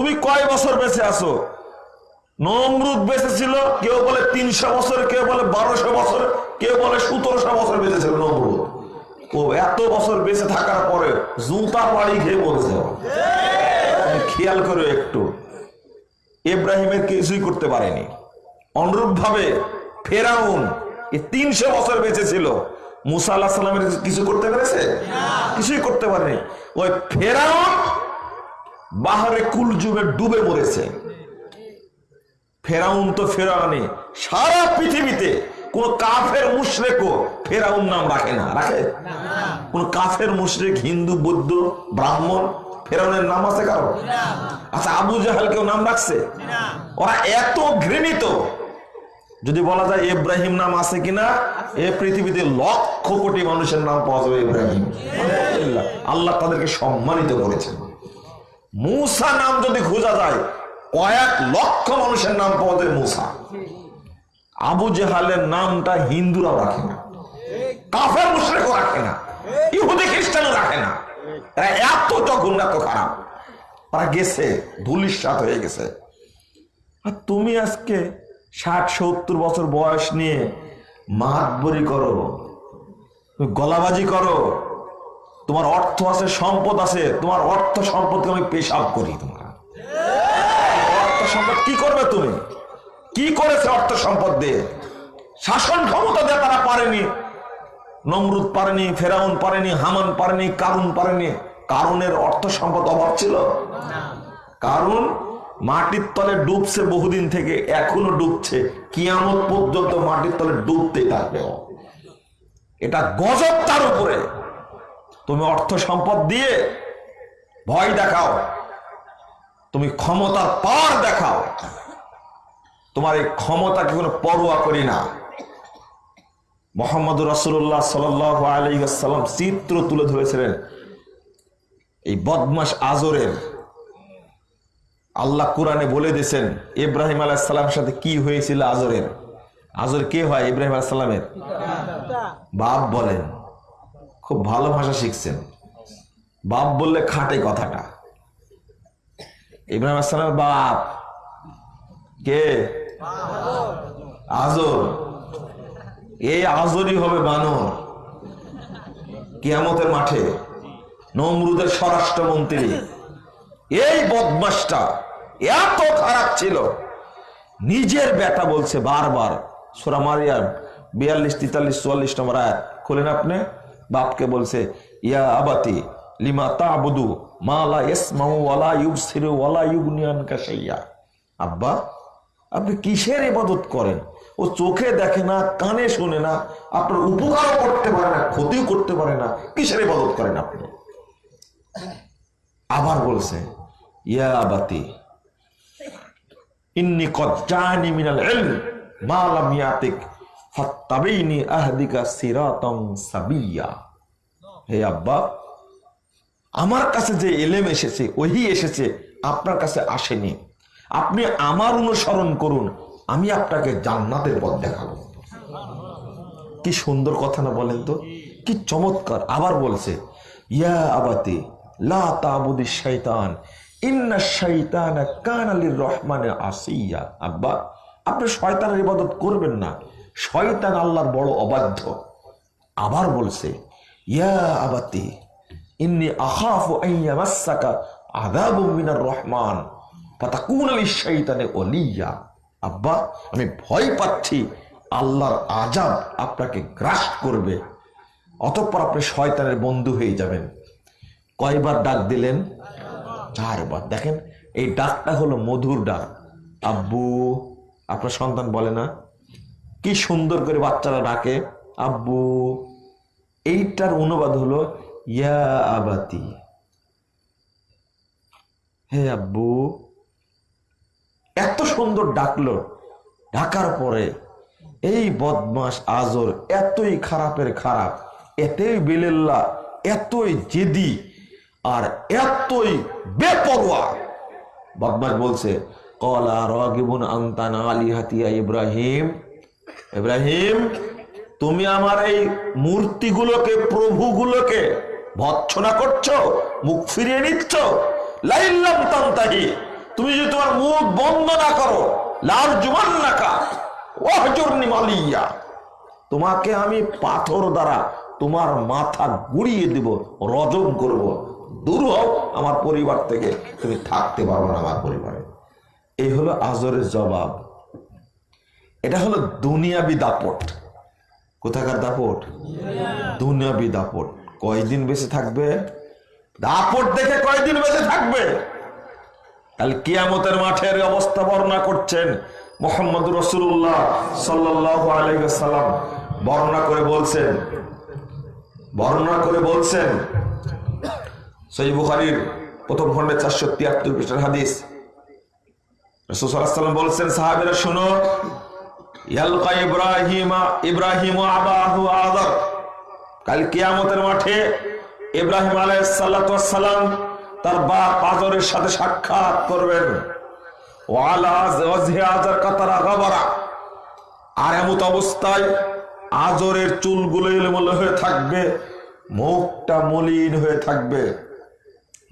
তুমি কয় বছর বেঁচে আছো? নমরুদ বেঁচে ছিল কেউ বলে তিনশো বছর, কেউ বলে বারোশো বছর, কেউ বলে সতেরোশো বছর বেঁচে ছিল নমরুদ। ও, এত বছর বেঁচে থাকার পরে জুতা বাড়ি খেয়ে বলছে খেয়াল করো একটু। ইব্রাহিমের কিছুই করতে পারেনি। অনুরূপ ভাবে ফেরাউন তিনশো বছর বেঁচে ছিল। মুসা আল্লাহ সাল্লামের কিছু করতে পেরেছে? কিছুই করতে পারেনি। ওই ফেরাউন বাহারে কুল যুগে ডুবে মরেছে। ফেরাউন তো ফেরাউনি সারা পৃথিবীতে কোন কাফের মুশরেকও ফেরাউন নাম রাখে না। রাখে? কোন কাফের মুশরেক, হিন্দু, বৌদ্ধ, ব্রাহ্মণ, ফেরাউনের নাম আছে কারও? আচ্ছা আবু জাহাল কেউ নাম রাখছে? ওরা এত ঘৃণিত। যদি বলা যায় ইব্রাহিম নাম আছে কিনা, এ পৃথিবীতে লক্ষ কোটি মানুষের নাম পাওয়া যাবে ইব্রাহিম। আল্লাহ তাদেরকে সম্মানিত করেছেন। মূসা নাম যদি খোঁজা যায়, কয়েক লক্ষ মানুষের নাম পাওয়া যায় মূসা। আবু জেহালের নামটা হিন্দুরাও রাখে না। কাফের মুশরেকও রাখে না। ইহুদি খ্রিস্টানও রাখে না। এত জঘন্য, এত খারাপ। তারা গেছে ধুলির সাথ হয়ে গেছে। আর তুমি আজকে ষাট, সত্তর বছর বয়স নিয়ে মাতবরি করো, গলাবাজি করো তোমার অর্থ আছে, সম্পদ আছে, তোমার অর্থ সম্পদকে আমি পেশাব করি তোমার। অর্থ সম্পদ কি করবে তুমি? কি করেছে অর্থ সম্পদ দিয়ে? শাসন ক্ষমতা দিয়ে তারা পারেনি। নমরুদ পারেনি, ফেরাউন পারেনি, হামান পারেনি, কারুন পারেনি। কারণের অর্থ সম্পদ অভাব ছিল? কারণ মাটির তলে ডুবছে বহুদিন থেকে, এখনও ডুবছে। কিয়ামত পর্যন্ত মাটির তলে ডুবতে থাকবে এটা গজব তার উপরে। তুমি অর্থ সম্পদ দিয়ে ভয় দেখাও। তুমি ক্ষমতার পার দেখাও। তোমার এই ক্ষমতাকে কোনো পরোয়া করি না। মোহাম্মদ রসুল্লাহ সাল্লাম চিত্র তুলে ধরেছিলেন এই বদমাস আজরের। আল্লাহ কোরআনে বলে দিয়েছেন, ইব্রাহিম আলাইসাল্লামের সাথে কি হয়েছিল আজরের? আজর কে হয় ইব্রাহিম আলাইসাল্লামের বাপ বলেন। খুব ভালো ভাষা শিখছেন। বাপ বললে খাটে কথাটা। ইব্রাহিম আসসালামের বাপ। কে? আজর। এই আজরই হবে বানর। কিয়ামতের মাঠে নমরুদের স্বরাষ্ট্রমন্ত্রী। এই বদমাসটা এত খারাপ ছিল। নিজের বেটা বলছে বারবার। সোরা মারিয়ার বিয়াল্লিশ, তেতাল্লিশ, চুয়াল্লিশ নম্বর আয়াত। খোলেন আপনি। বাপকে বলছে, ইয়া আবাতি, লিমা তাবুদু মালা ইসমাউ ওয়ালা ইউবসিরু ওয়ালা ইউগনিয়ান কাশাইয়া আব্বা, আপনি কিসের ইবাদত করেন? ও চোখে দেখে না, কানে শোনে না, আপনার উপকারও করতে পারে না, ক্ষতিও করতে পারে না, কিসের ইবাদত করেন আপনি? আবার বলছে, ইয়া আবাতি, ইন্নি কজ্জানি মিনাল ইলম, মা লাম ইয়াতিক আহদিকা সাবিয়া। হে আব্বা, আমার কাছে যে এলেম এসেছে, ওহি এসেছে, আপনার কাছে আসেনি। আপনি আমার অনুসরণ করুন, আমি আপনাকে জান্নাতের পথ দেখাবো। কি সুন্দর কথা না বলেন তো? কি চমৎকার। আবার বলছে, ইয়া আবাতি, লা তাবুদি শয়তান ইন্না শয়তান কানালির রহমানে আসিয়া। আব্বা, আপনি শয়তানের ইবাদত করবেন না। শয়তান আল্লাহর বড় অবাধ্য। আবার বলছে, ইয়া আবাতি, ইন্নি আখাফু আইয়া মাসাকা আযাবু মিনার রহমান, ফাতাকুনা লিশ-শাইতানি ওলিয়া আব্বা, আমি ভয় পাচ্ছি, আল্লাহর আজাব আপনাকে গ্রাস করবে। অতঃপর আপনি শয়তানের বন্ধু হয়ে যাবেন। কয়বার ডাক দিলেন? চারবার। দেখেন, এই ডাকটা হলো মধুর ডাক। আব্বু, আপনার সন্তান বলে না? কি সুন্দর করে বাচ্চারা ডাকে, আব্বু, এইটার অনুবাদ হলো, ইয়া আবাতি। হে আব্বু, এত সুন্দর ডাকলো। ডাকার পরে এই বদমাস আজর এতই খারাপের খারাপ, এতই বিলেল্লা, এতই জেদি আর এতই বেপরোয়া। বদমাস বলছে, কলা রগিবুন আন্তানা আলী হাতিয়া ইব্রাহিম ইব্রাহিম, তুমি আমার এই মূর্তিগুলোকে, প্রভুগুলোকে ভৎসনা করছ, মুখ ফিরিয়ে নিচ্ছ? তান্তাহি, তুমি যদি তোমার মুখ বন্ধ না করো, লাল জুমান নাকা মালিয়া, তোমাকে আমি পাথর দ্বারা তোমার মাথা গুড়িয়ে দিব রজম করব। দূর হও আমার পরিবার থেকে, তুমি থাকতে পারব না আমার পরিবারে। এই হলো আজরের জবাব। এটা হলো দুনিয়াবি দাপট। কোথাকার দাপট? দুনিয়াবি দাপট। কয়দিন বেঁচে থাকবে? দাপট দেখে কয়দিন বেঁচে থাকবে? কাল কিয়ামতের মাঠের অবস্থা বর্ণনা করছেন মোহাম্মদ রসুল্লাহ সাল্লাহ আলাইসাল্লাম বর্ণনা করে বলছেন, বর্ণনা করে বলছেন সই বুখারির প্রথম খন্ডে চারশো তিয়াত্তর পৃষ্ঠার হাদিস। রসুল্লাহাম বলছেন, সাহাবিরা, শুনো ইব্রাহিমা, ইব্রাহিম কাল মাঠে ইব্রাহিম তার বাপ সাথে সাক্ষাৎ করবেন। আর এমত অবস্থায় আজরের চুলগুলো এলোমেলো হয়ে থাকবে, মুখটা মলিন হয়ে থাকবে।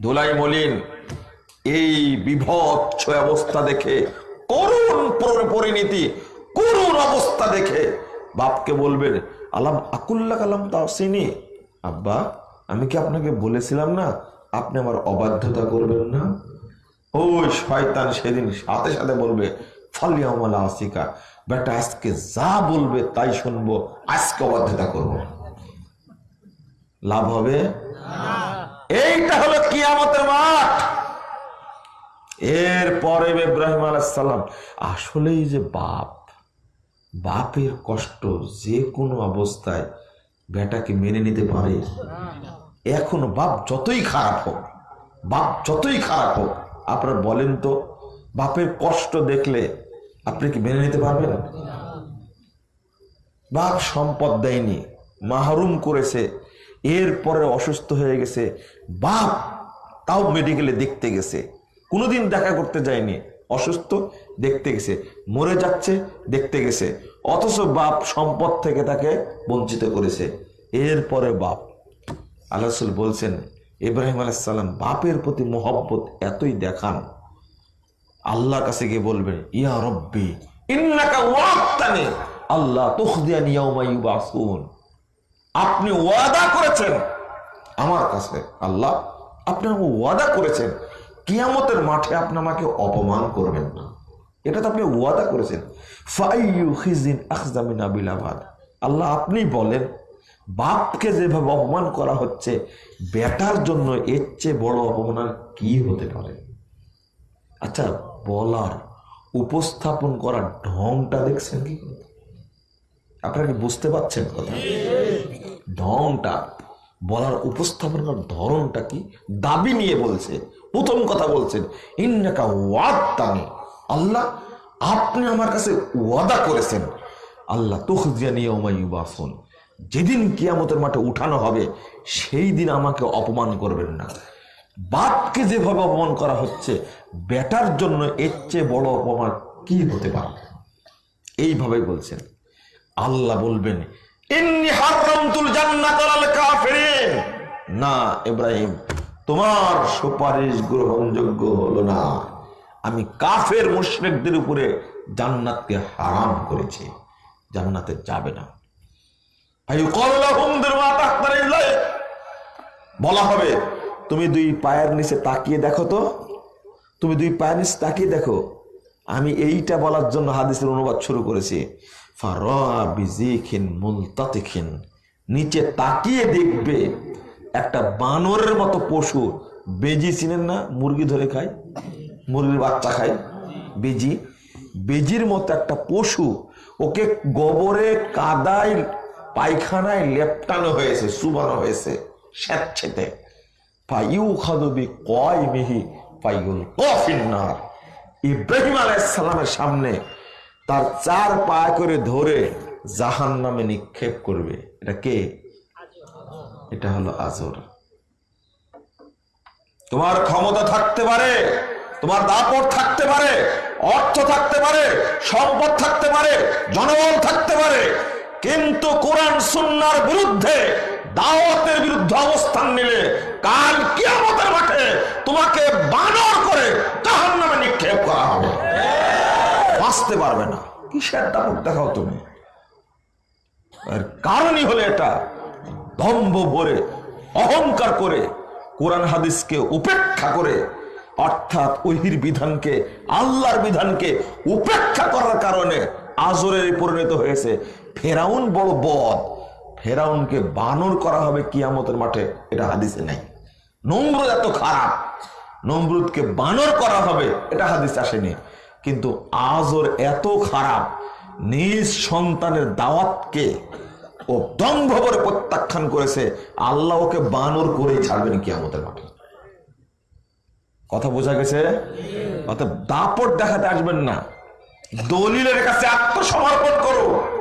ধুলাই মলিন। এই বিভৎস অবস্থা দেখে করুণ পরিণতি করুণ অবস্থা দেখে বাপকে বলবেন, আলাম আকুল্লা কালাম তাও চিনি আব্বা, আমি কি আপনাকে বলেছিলাম না আপনি আমার অবাধ্যতা করবেন না? ওই শয়তান সেদিন সাথে সাথে বলবে ফালিয়ামালা আসিকা। বেটা, আজকে যা বলবে তাই শুনব, আজকে অবাধ্যতা করব। লাভ হবে? এইটা হলো কিয়ামতের মাঠ। এরপরে ইব্রাহিম আলাইসাল্লাম আসলেই যে বাপ বাপের কষ্ট যে কোনো অবস্থায় বেটাকে মেনে নিতে পারে। এখন বাপ যতই খারাপ হোক, বাপ যতই খারাপ হোক, আপনারা বলেন তো, বাপের কষ্ট দেখলে আপনি কি মেনে নিতে পারবেন? বাপ সম্পদ দেয়নি, মাহরুম করেছে, এরপরে অসুস্থ হয়ে গেছে, বাপ তাও মেডিকেলে দেখতে গেছে, কোনোদিন দেখা করতে যায়নি। অসুস্থ, দেখতে গেছে। মরে যাচ্ছে, দেখতে গেছে। অথচ বাপ সম্পদ থেকে তাকে বঞ্চিত করেছে। এরপরে বাপ। আল্লাহ বলছেন, ইব্রাহিম আলাইসাল্লাম বাপের প্রতি মোহব্বত এতই দেখান। আল্লাহর কাছে গিয়ে বলবেন, ইয়া রব্বি, ইন্নাকা আল্লাহ আপনি ওয়াদা করেছেন। আমার কাছে আল্লাহ আপনি ওয়াদা করেছেন। কিয়ামতের মাঠে আপনি আমাকে অপমান করবেন না। এটা তো আপনি ওয়াদা করেছেন। ফাইয়ু খিজিন আখজামিন আবিলাবাদ আল্লাহ আপনি বলেন, বাপকে যেভাবে অপমান করা হচ্ছে, বেটার জন্য এর চেয়ে বড় অপমান আর কি হতে পারে? আচ্ছা বলার, উপস্থাপন করার ঢংটা দেখছেন কি? আপনারা কি বুঝতে পারছেন কথা? ঢংটা, বলার, উপস্থাপন করার ধরনটা কি? দাবি নিয়ে বলছে প্রথম কথা বলছেন, ইন্নাকা ওয়াদানি আল্লাহ, আপনি আমার কাছে ওয়াদা করেছেন। আল্লাহ ওমাইবাসন যেদিন কিয়ামতের মাঠে উঠানো হবে, সেই দিন আমাকে অপমান করবেন না। বাপকে যেভাবে অপমান করা হচ্ছে, বেটার জন্য এর চেয়ে বড় অপমান কি হতে পারে? এইভাবে বলছেন। আল্লাহ বলবেন না, ইব্রাহিম। তোমার সুপারিশ গ্রহণযোগ্য হলো না। আমি কাফের মুশরিকদের উপরে জান্নাতকে হারাম করেছি। জান্নাতে যাবে না। বলা হবে, তুমি দুই পায়ের নিচে তাকিয়ে দেখো তো। তুমি দুই পায়ের নিচে তাকিয়ে দেখো। আমি এইটা বলার জন্য হাদিসের অনুবাদ শুরু করেছি। নিচে তাকিয়ে দেখবে একটা বানরের মতো পশু, বেজি চিনেন না? মুরগি ধরে খায়, মুরগির বাচ্চা খায়, বেজি। বেজির মতো একটা পশু, ওকে গোবরে কাদায়, পায়খানায় লেপটানো হয়েছে সুবানো হয়েছে স্যাঁতছেতে পাইউ খাদবি কয় মিহি পাইগুল কফিন্নার। ইব্রাহিম আলাইসালামের সামনে তার চার পা করে ধরে জাহান নামে নিক্ষেপ করবে। এটা কে? এটা হলো আজর। তোমার ক্ষমতা থাকতে পারে, তোমার দাপট থাকতে পারে, অর্থ থাকতে পারে, সম্পদ থাকতে পারে, জনবল থাকতে পারে, কিন্তু কোরআন সুন্নার বিরুদ্ধে দাওয়াতের বিরুদ্ধে অবস্থান নিলে কাল কিয়ামতের মাঠে তোমাকে বানর করে জাহান নামে নিক্ষেপ করা হবে। বাঁচতে পারবে না। কিসের দাপট দেখাও তুমি? এর কারণই হলো এটা। দম্ভ ভরে, অহংকার করে, কোরআন হাদিসকে উপেক্ষা করে, অর্থাৎ ওহির বিধানকে, আল্লাহর বিধানকে উপেক্ষা করার কারণে আজরের পরিণত হয়েছে। ফেরাউন বড় বদ। ফেরাউনকে বানর করা হবে কিয়ামতের মাঠে, এটা হাদিসে নাই। নম্রদ এত খারাপ। নমরুদকে বানর করা হবে, এটা হাদিস আসেনি। কিন্তু আজর এত খারাপ, নিজ সন্তানের দাওয়াতকে ও দম্ভ করে প্রত্যাখ্যান করেছে, আল্লাহ ওকে বানর করেই ছাড়বেন কি আমাদের মাঠে। কথা বোঝা গেছে? অর্থাৎ দাপট দেখাতে আসবেন না। দলিলের কাছে আত্মসমর্পণ করো।